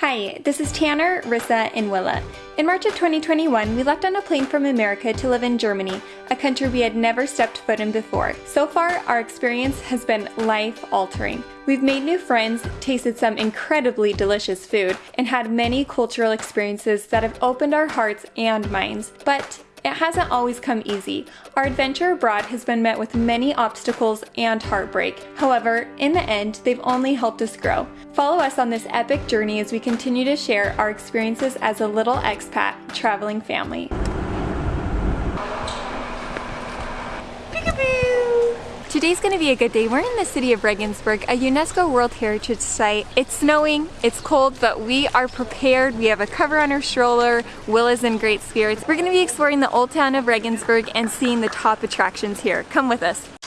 Hi, this is Tanner, Rissa, and Willa. In March of 2021, we left on a plane from America to live in Germany, a country we had never stepped foot in before. So far, our experience has been life altering. We've made new friends, tasted some incredibly delicious food, and had many cultural experiences that have opened our hearts and minds. But it hasn't always come easy. Our adventure abroad has been met with many obstacles and heartbreak. However, in the end, they've only helped us grow. Follow us on this epic journey as we continue to share our experiences as a little expat traveling family. Today's gonna be a good day. We're in the city of Regensburg, a UNESCO World Heritage Site. It's snowing, it's cold, but we are prepared. We have a cover on our stroller. Will is in great spirits. We're gonna be exploring the old town of Regensburg and seeing the top attractions here. Come with us.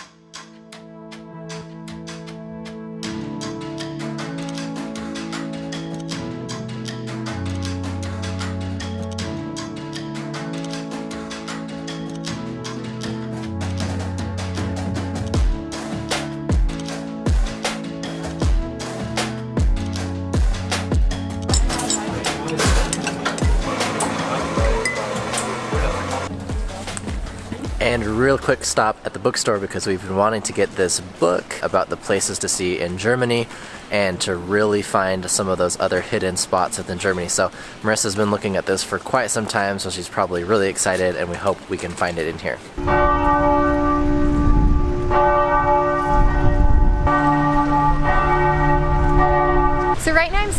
And real quick stop at the bookstore because we've been wanting to get this book about the places to see in Germany and to really find some of those other hidden spots within Germany. So Marissa's been looking at this for quite some time, so she's probably really excited and we hope we can find it in here.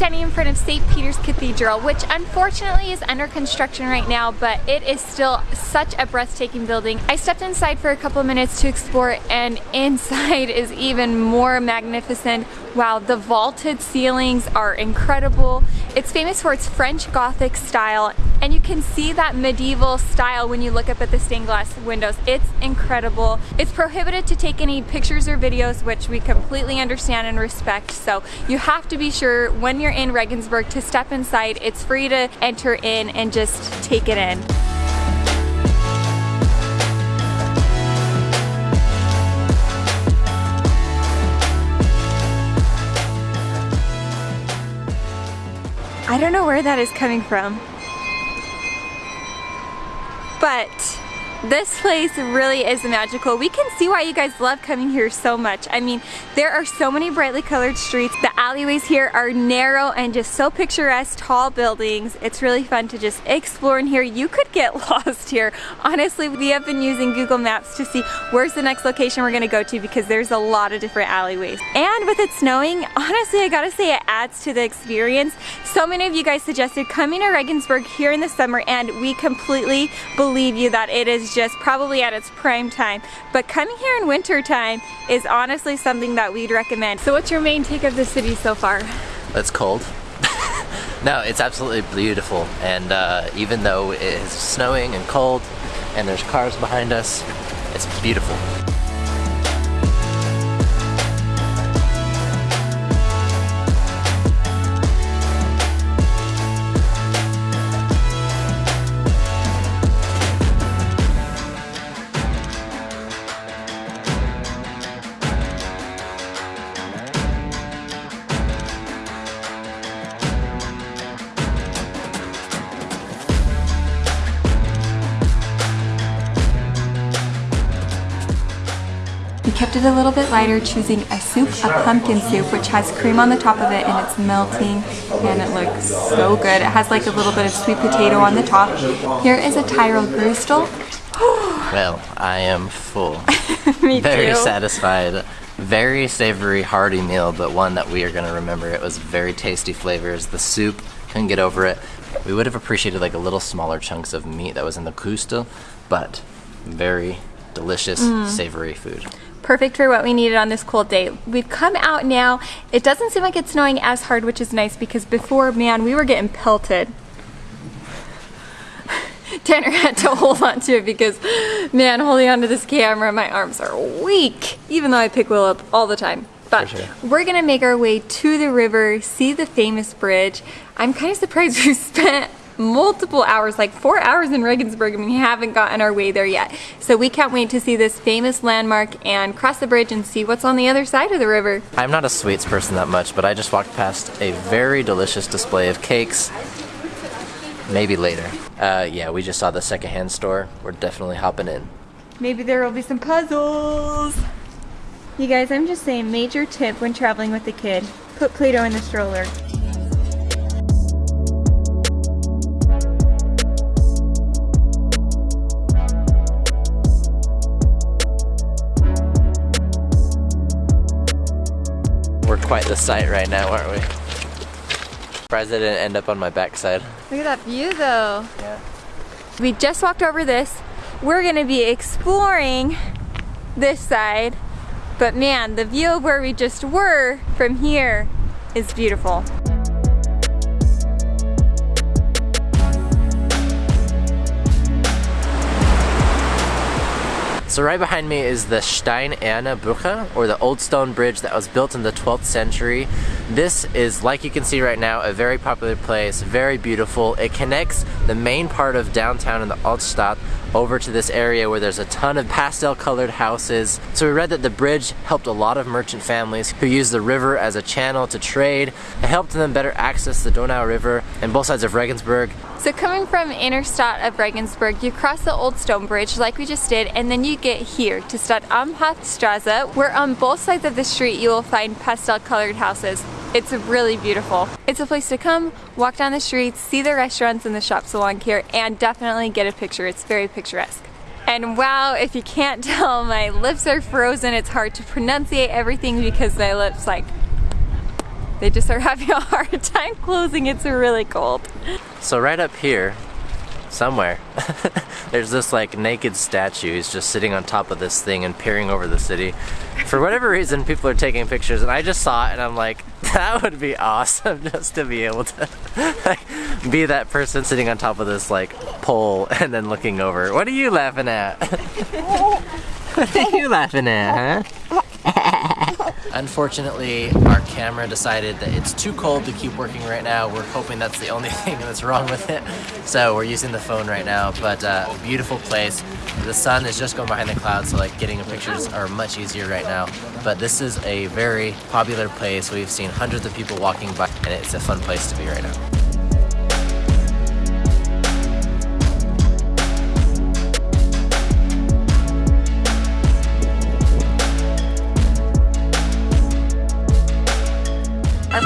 Standing in front of St. Peter's Cathedral, which unfortunately is under construction right now, but it is still such a breathtaking building. I stepped inside for a couple of minutes to explore and inside is even more magnificent. Wow, the vaulted ceilings are incredible. It's famous for its French Gothic style and you can see that medieval style when you look up at the stained glass windows. It's incredible. It's prohibited to take any pictures or videos, which we completely understand and respect. So you have to be sure when you're in Regensburg to step inside. It's free to enter in and just take it in. I don't know where that is coming from but this place really is magical. We can see why you guys love coming here so much. I mean, there are so many brightly colored streets. The alleyways here are narrow and just so picturesque, tall buildings. It's really fun to just explore in here. You could get lost here. Honestly, we have been using Google Maps to see where's the next location we're gonna go to because there's a lot of different alleyways. And with it snowing, honestly, I gotta say it adds to the experience. So many of you guys suggested coming to Regensburg here in the summer and we completely believe you that it is just probably at its prime time. But coming here in winter time is honestly something that we'd recommend. So what's your main take of the city so far? It's cold. no, it's absolutely beautiful. And uh, even though it is snowing and cold and there's cars behind us, it's beautiful. Kept it a little bit lighter, choosing a soup, a pumpkin soup, which has cream on the top of it and it's melting and it looks so good. It has like a little bit of sweet potato on the top. Here is a Tyrol Gröstl. well, I am full. Me Very too. satisfied. Very savory, hearty meal, but one that we are going to remember. It was very tasty flavors. The soup, couldn't get over it. We would have appreciated like a little smaller chunks of meat that was in the Kustel, but very delicious, mm. savory food perfect for what we needed on this cold day. We've come out now. It doesn't seem like it's snowing as hard, which is nice because before, man, we were getting pelted. Tanner had to hold on to it because, man, holding onto this camera, my arms are weak, even though I pick Will up all the time. But sure. we're gonna make our way to the river, see the famous bridge. I'm kind of surprised we spent multiple hours, like four hours in Regensburg, and we haven't gotten our way there yet. So we can't wait to see this famous landmark and cross the bridge and see what's on the other side of the river. I'm not a sweets person that much, but I just walked past a very delicious display of cakes. Maybe later. Uh, yeah, we just saw the secondhand store. We're definitely hopping in. Maybe there will be some puzzles. You guys, I'm just saying, major tip when traveling with a kid, put Play-Doh in the stroller. Quite the sight right now, aren't we? Surprised I didn't end up on my backside. Look at that view though. Yeah. We just walked over this. We're gonna be exploring this side. But man, the view of where we just were from here is beautiful. So right behind me is the Steinerne Brücke, or the Old Stone Bridge that was built in the 12th century. This is, like you can see right now, a very popular place, very beautiful. It connects the main part of downtown in the Altstadt over to this area where there's a ton of pastel colored houses. So we read that the bridge helped a lot of merchant families who used the river as a channel to trade. It helped them better access the Donau River and both sides of Regensburg. So coming from Innerstadt of Regensburg, you cross the Old Stone Bridge like we just did, and then you get here to Stadt Amtstraße, where on both sides of the street you will find pastel colored houses. It's really beautiful. It's a place to come, walk down the streets, see the restaurants and the shops along here, and definitely get a picture. It's very picturesque. And wow, if you can't tell, my lips are frozen. It's hard to pronunciate everything because my lips like they just are having a hard time closing. It's really cold. So right up here, somewhere, there's this like naked statue. He's just sitting on top of this thing and peering over the city. For whatever reason, people are taking pictures, and I just saw it, and I'm like, that would be awesome just to be able to like, be that person sitting on top of this like pole and then looking over. What are you laughing at? what are you laughing at, huh? Unfortunately, our camera decided that it's too cold to keep working right now. We're hoping that's the only thing that's wrong with it. So we're using the phone right now, but uh, beautiful place. The sun is just going behind the clouds, so like getting pictures are much easier right now. But this is a very popular place. We've seen hundreds of people walking by, and it's a fun place to be right now.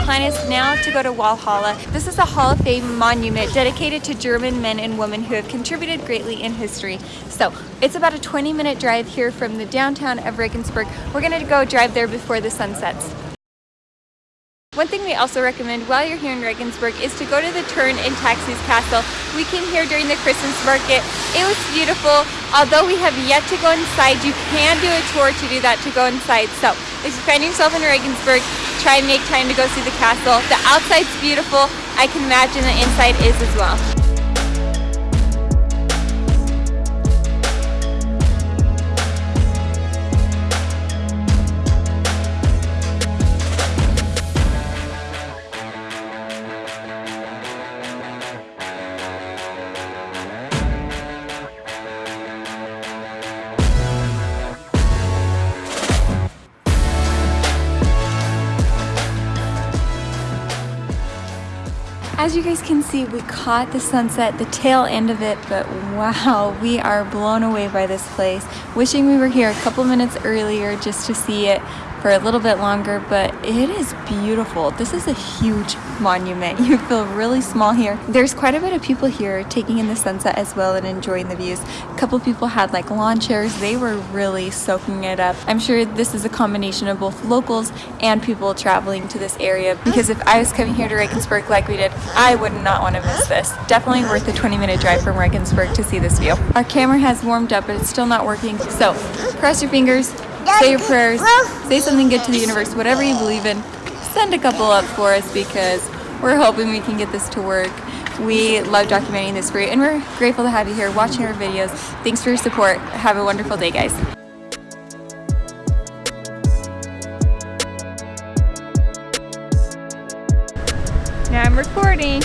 Plan is now to go to Walhalla. This is a Hall of Fame monument dedicated to German men and women who have contributed greatly in history. So it's about a 20 minute drive here from the downtown of Regensburg. We're gonna go drive there before the sun sets. One thing we also recommend while you're here in Regensburg is to go to the Thurn and Taxis Castle. We came here during the Christmas market. It was beautiful. Although we have yet to go inside, you can do a tour to do that to go inside. So if you find yourself in Regensburg, try and make time to go see the castle. The outside's beautiful. I can imagine the inside is as well. As you guys can see, we caught the sunset, the tail end of it, but wow, we are blown away by this place. Wishing we were here a couple minutes earlier just to see it for a little bit longer, but it is beautiful. This is a huge monument. You feel really small here. There's quite a bit of people here taking in the sunset as well and enjoying the views. A couple people had like lawn chairs. They were really soaking it up. I'm sure this is a combination of both locals and people traveling to this area because if I was coming here to Regensburg like we did, I would not want to miss this. Definitely worth a 20 minute drive from Regensburg to see this view. Our camera has warmed up, but it's still not working. So cross your fingers, say your prayers, say something good to the universe, whatever you believe in. Send a couple up for us because we're hoping we can get this to work. We love documenting this for you and we're grateful to have you here watching our videos. Thanks for your support. Have a wonderful day, guys. Now I'm recording.